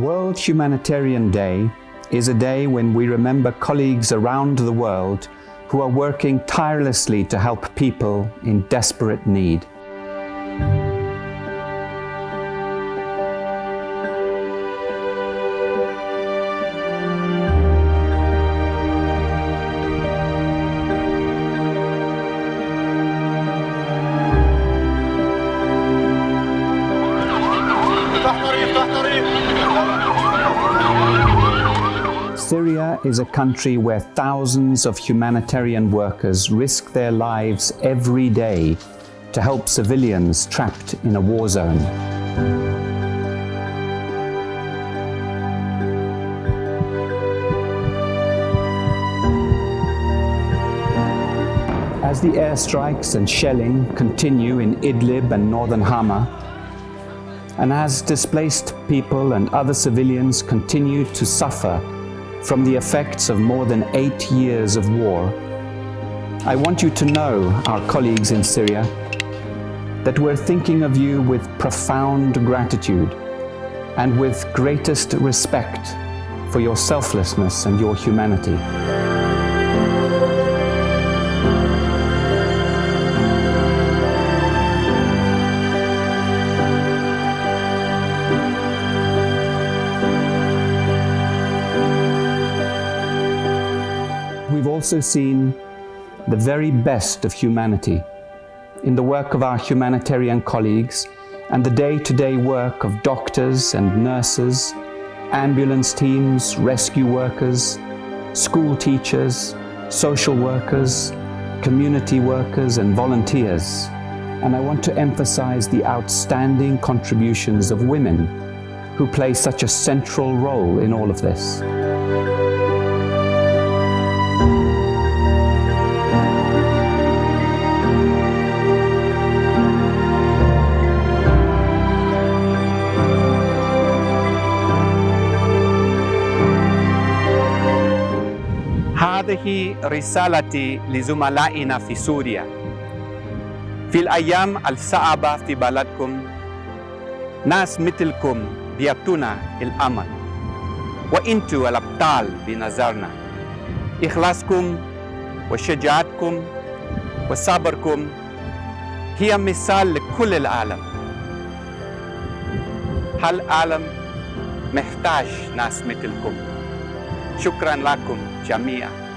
World Humanitarian Day is a day when we remember colleagues around the world who are working tirelessly to help people in desperate need. Syria is a country where thousands of humanitarian workers risk their lives every day to help civilians trapped in a war zone. As the airstrikes and shelling continue in Idlib and northern Hama, and as displaced people and other civilians continue to suffer from the effects of more than eight years of war, I want you to know, our colleagues in Syria, that we're thinking of you with profound gratitude and with greatest respect for your selflessness and your humanity. Also seen the very best of humanity in the work of our humanitarian colleagues and the day-to-day -day work of doctors and nurses, ambulance teams, rescue workers, school teachers, social workers, community workers and volunteers. And I want to emphasize the outstanding contributions of women who play such a central role in all of this. هذه رسالتي لزملائنا في سوريا في الأيام الصعبة في بلدكم ناس مثلكم بيعطونا الأمل وإنتوا الأبطال بنظرنا إخلاصكم وشجاعتكم وصبركم هي مثال لكل العالم هالعالم محتاج ناس مثلكم شكرا لكم جميعا